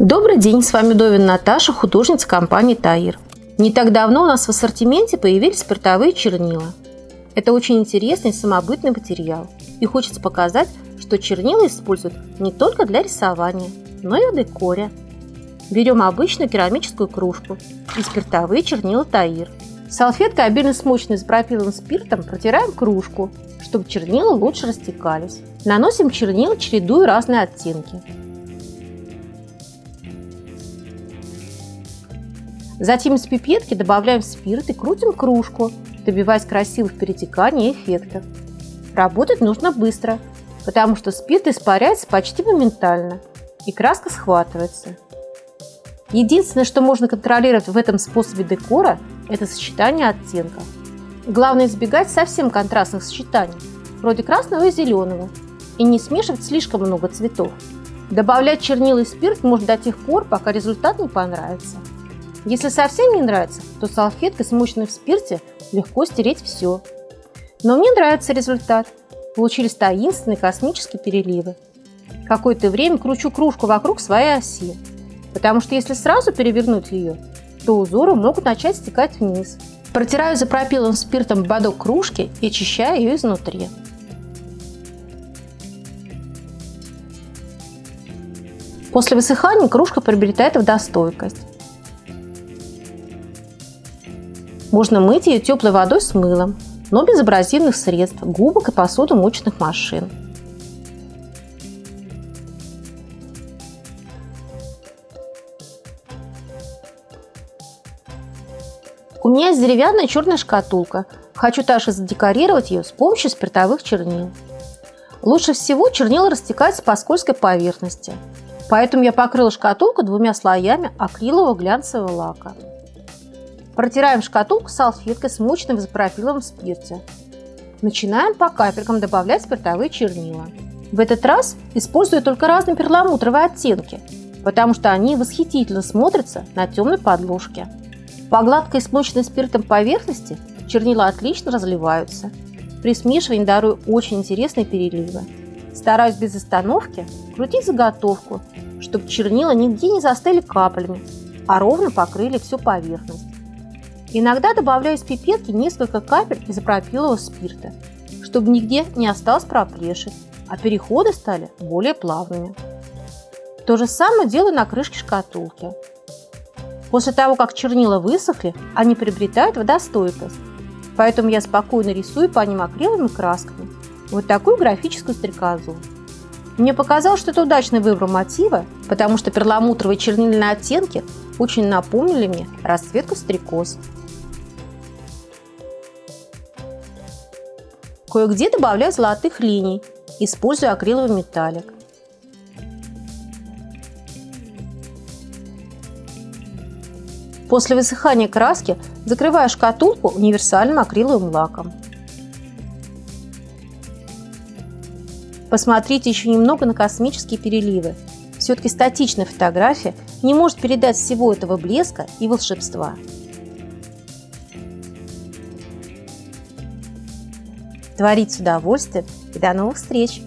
Добрый день, с вами Довин Наташа, художница компании Таир. Не так давно у нас в ассортименте появились спиртовые чернила. Это очень интересный самобытный материал. И хочется показать, что чернила используют не только для рисования, но и в декоре. Берем обычную керамическую кружку и спиртовые чернила Таир. Салфеткой, обильно смоченной изопропиловым спиртом, протираем кружку, чтобы чернила лучше растекались. Наносим чернила, чередуя разные оттенки. Затем из пипетки добавляем спирт и крутим кружку, добиваясь красивых перетеканий и эффектов. Работать нужно быстро, потому что спирт испаряется почти моментально и краска схватывается. Единственное, что можно контролировать в этом способе декора, это сочетание оттенков. Главное избегать совсем контрастных сочетаний, вроде красного и зеленого, и не смешивать слишком много цветов. Добавлять чернила и спирт можно до тех пор, пока результат не понравится. Если совсем не нравится, то салфеткой, смоченной в спирте, легко стереть все. Но мне нравится результат. Получились таинственные космические переливы. Какое-то время кручу кружку вокруг своей оси, потому что если сразу перевернуть ее, то узоры могут начать стекать вниз. Протираю запропиловым спиртом бодок кружки и очищаю ее изнутри. После высыхания кружка приобретает водостойкость. Можно мыть ее теплой водой с мылом, но без абразивных средств, губок и посудомоечных машин. У меня есть деревянная черная шкатулка. Хочу также задекорировать ее с помощью спиртовых чернил. Лучше всего чернила растекаются по скользкой поверхности. Поэтому я покрыла шкатулку двумя слоями акрилового глянцевого лака. Протираем шкатулку салфеткой, смоченной в изопропиловом спирте. Начинаем по капелькам добавлять спиртовые чернила. В этот раз использую только разные перламутровые оттенки, потому что они восхитительно смотрятся на темной подложке. По гладкой смоченной спиртом поверхности чернила отлично разливаются. При смешивании дарую очень интересные переливы. Стараюсь без остановки крутить заготовку, чтобы чернила нигде не застыли каплями, а ровно покрыли всю поверхность. Иногда добавляю из пипетки несколько капель изопропилового спирта, чтобы нигде не осталось проплешин, а переходы стали более плавными. То же самое делаю на крышке шкатулки. После того, как чернила высохли, они приобретают водостойкость, поэтому я спокойно рисую по ним акриловыми красками вот такую графическую стрекозу. Мне показалось, что это удачный выбор мотива, потому что перламутровые чернильные оттенки очень напомнили мне расцветку стрекоз. Кое-где добавляю золотых линий, используя акриловый металлик. После высыхания краски закрываю шкатулку универсальным акриловым лаком. Посмотрите еще немного на космические переливы. Все-таки статичная фотография не может передать всего этого блеска и волшебства. Творить с удовольствием и до новых встреч!